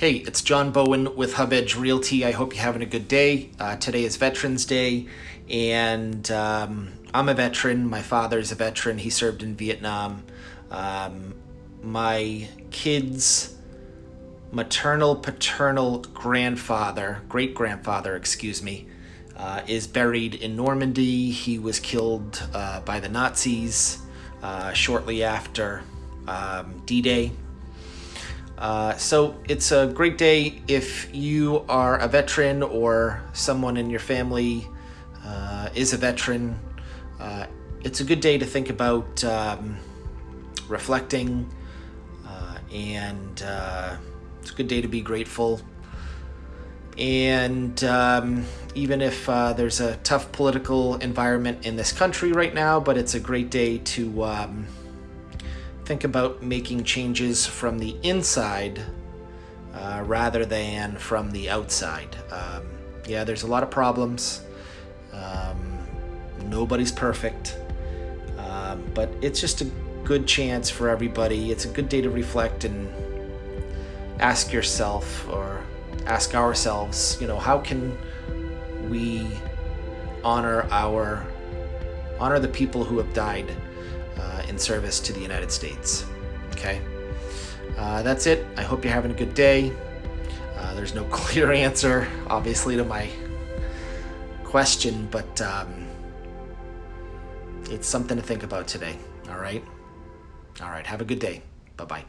Hey, it's John Bowen with Hub Edge Realty. I hope you're having a good day. Uh, today is Veterans Day, and um, I'm a veteran. My father is a veteran. He served in Vietnam. Um, my kids' maternal, paternal grandfather, great grandfather, excuse me, uh, is buried in Normandy. He was killed uh, by the Nazis uh, shortly after um, D Day. Uh, so it's a great day if you are a veteran or someone in your family uh, is a veteran. Uh, it's a good day to think about um, reflecting uh, and uh, it's a good day to be grateful. And um, even if there's a tough political environment in this country right now, but it's a great day to um, think about making changes from the inside uh, rather than from the outside. Um, yeah, there's a lot of problems. Um, nobody's perfect. Um, but it's just a good chance for everybody. It's a good day to reflect and ask yourself or ask ourselves, you know, how can we honor our honor the people who have died uh, in service to the United States. Okay, uh, that's it. I hope you're having a good day. Uh, there's no clear answer, obviously, to my question, but um, it's something to think about today. All right. All right. Have a good day. Bye bye.